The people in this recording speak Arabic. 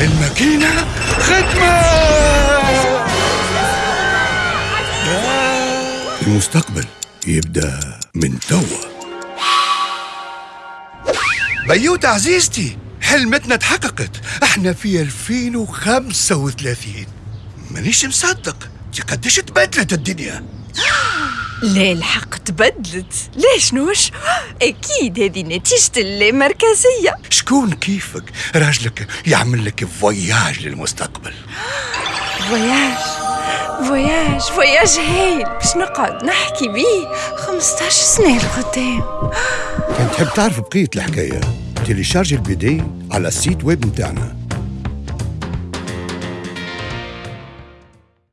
الماكينة ختمة المستقبل يبدأ من توا. بيوت عزيزتي حلمتنا اتحققت. إحنا في 2035 مانيش مصدق. قديش تبدلت الدنيا. لا الحق تبدلت؟ ليش نوش؟ أكيد هذه نتيجة اللامركزية شكون كيفك؟ راجلك يعمل لك voyage للمستقبل. voyage voyage voyage هايل. باش نقعد نحكي بيه 15 سنة لقدام. كان تحب تعرف بقية الحكاية؟ télécharger ال BD على ال site web متاعنا.